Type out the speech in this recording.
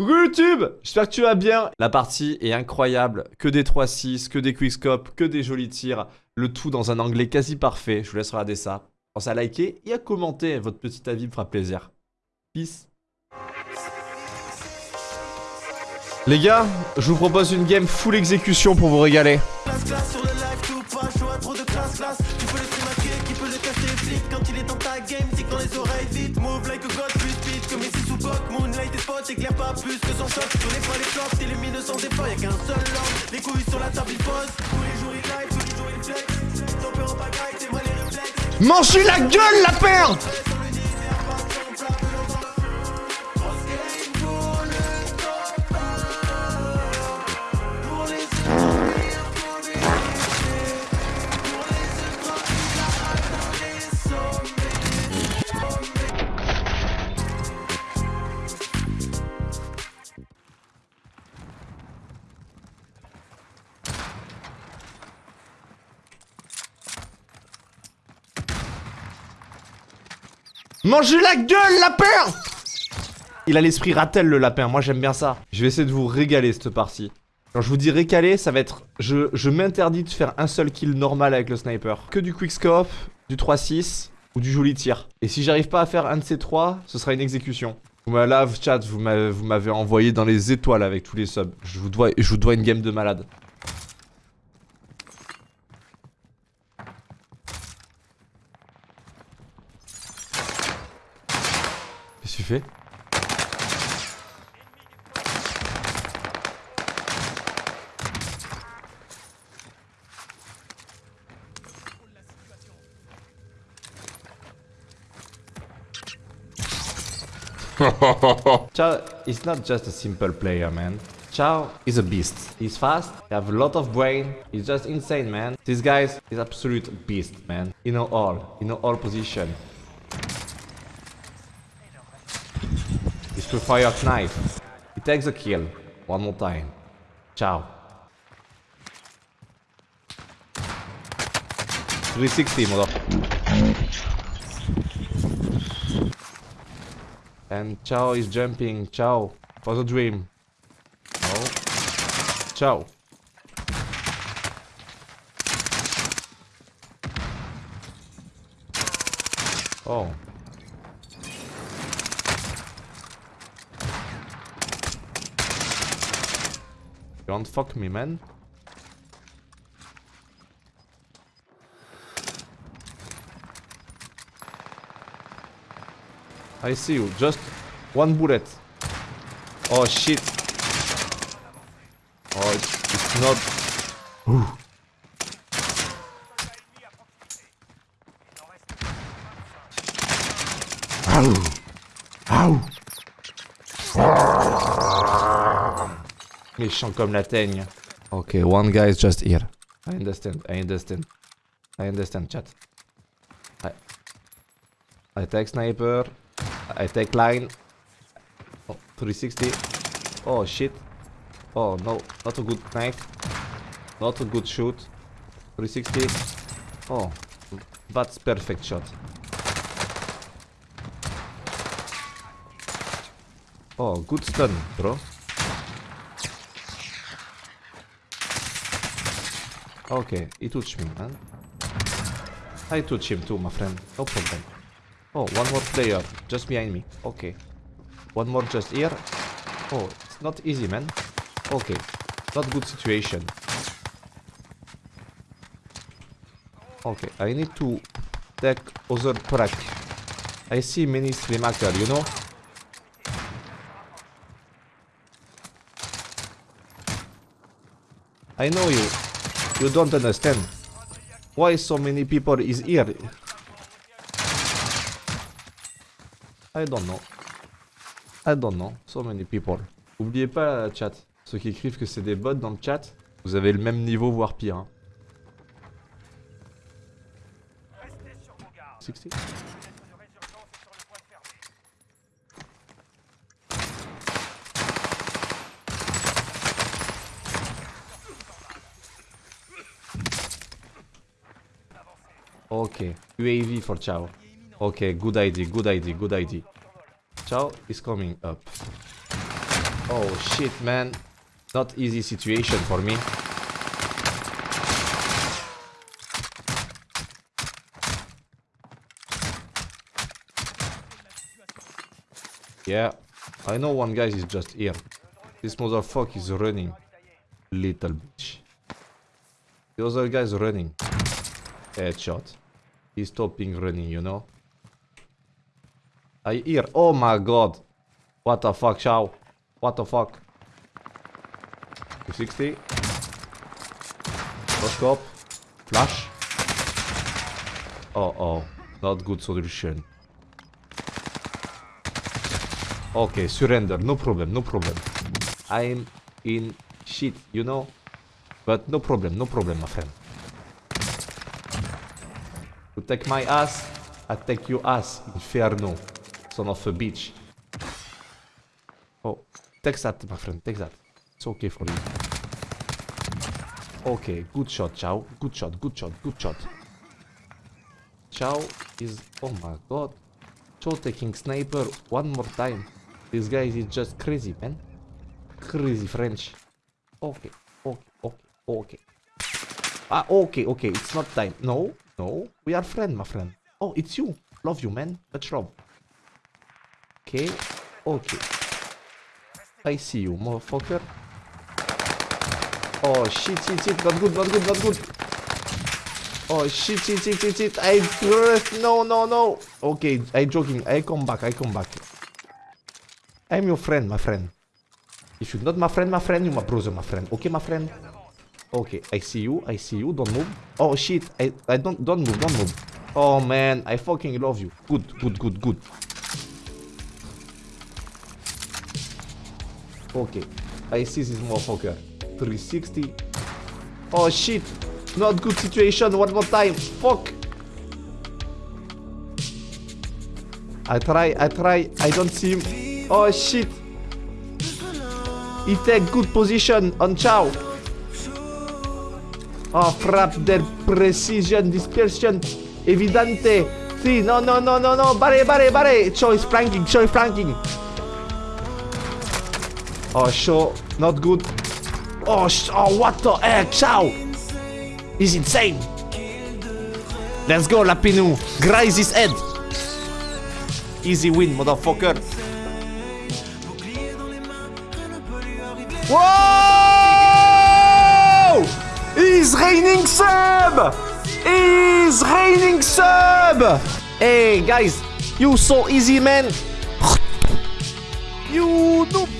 Coucou YouTube J'espère que tu vas bien. La partie est incroyable, que des 3-6, que des quickscopes, que des jolis tirs, le tout dans un anglais quasi parfait, je vous laisse regarder ça. Pensez à liker et à commenter, votre petit avis me fera plaisir. Peace. Les gars, je vous propose une game full exécution pour vous régaler. S'éclaire pas plus que son choc. Tu connais pas les flops, t'illumines sans effort, y'a qu'un seul homme. Les couilles sur la table, il pose. Tous les jours il live, tous les jours il flex. Ton père en pagaille, t'es mal les réflexes. Mange la gueule, la paire Mangez la gueule, lapin Il a l'esprit ratel, le lapin. Moi, j'aime bien ça. Je vais essayer de vous régaler, cette partie. Quand je vous dis récaler, ça va être... Je, m'interdis de faire un seul kill normal avec le sniper. Que du quickscope, du 3-6 ou du joli tir. Et si j'arrive pas à faire un de ces trois, ce sera une exécution. Là, chat, vous m'avez envoyé dans les étoiles avec tous les subs. Je vous dois, je vous dois une game de malade. Tu fais Chao is not just a simple player, man. Chao is a beast. He's fast, he have a lot of brain, he's just insane, man. This guy is absolute beast, man. You know all, you know all position. To fire knife. He takes a kill. One more time. Ciao. 360 mother. And Chao is jumping. Chao. For the dream. Oh. Ciao. Oh. Don't fuck me, man. I see you. Just one bullet. Oh shit. Oh, it's, not. Ooh. Ow. Méchant comme la teigne. Ok, one guy is just here. I understand, I understand. I understand, chat. I, I take sniper. I take line. Oh, 360. Oh, shit. Oh, no. Not a good knife. Not a good shoot. 360. Oh, that's perfect shot. Oh, good stun, bro. Okay, he touched me, man. I touch him too, my friend. No problem. Oh, one more player. Just behind me. Okay. One more just here. Oh, it's not easy, man. Okay. Not good situation. Okay, I need to take other track. I see many stream actor, you know? I know you. You don't understand. Why so many people is here? I don't know. I don't know. So many people. Oubliez pas, chat. Ceux qui écrivent que c'est des bots dans le chat, vous avez le même niveau, voire pire. Hein. 60 Okay, UAV for Chow. Okay, good idea, good idea, good idea. Chow is coming up. Oh shit, man. Not easy situation for me. Yeah, I know one guy is just here. This motherfucker is running. Little bitch. The other guy's running. Headshot. He's stopping running, you know? I hear. Oh my god. What the fuck, Chow? What the fuck? 260. No scope. Flash. Oh oh. Not good solution. Okay, surrender. No problem, no problem. I'm in shit, you know? But no problem, no problem, my friend. Take my ass, I take your ass, Inferno. Son of a bitch. Oh, take that, my friend, take that. It's okay for you. Okay, good shot, Chow. Good shot, good shot, good shot. Chow is... Oh my god. Chow taking sniper one more time. This guy is just crazy, man. Crazy French. Okay, okay, okay, okay. Ah, okay, okay, it's not time. No, no, we are friend, my friend. Oh, it's you. Love you, man. Much love. Okay, okay. I see you, motherfucker. Oh, shit, shit, shit. Not good, not good, not good. Oh, shit, shit, shit, shit, shit. I... No, no, no. Okay, I joking. I come back, I come back. I'm your friend, my friend. If you're not my friend, my friend, you're my brother, my friend. Okay, my friend? Okay, I see you, I see you, don't move. Oh shit, I, I don't, don't move, don't move. Oh man, I fucking love you. Good, good, good, good. Okay, I see this motherfucker. 360. Oh shit, not good situation, one more time. Fuck. I try, I try, I don't see him. Oh shit. He take good position on Chow. Oh crap, their precision, dispersion, evidente. See, no, no, no, no, no, bare, bare, bare. Chow is flanking, Chow is flanking. Oh, Chow, not good. Oh, oh, what the heck, Chow. He's insane. Let's go, Lapinu. Graze his head. Easy win, motherfucker. Whoa! He's raining sub! He's raining sub! Hey guys, you so easy man! You noob!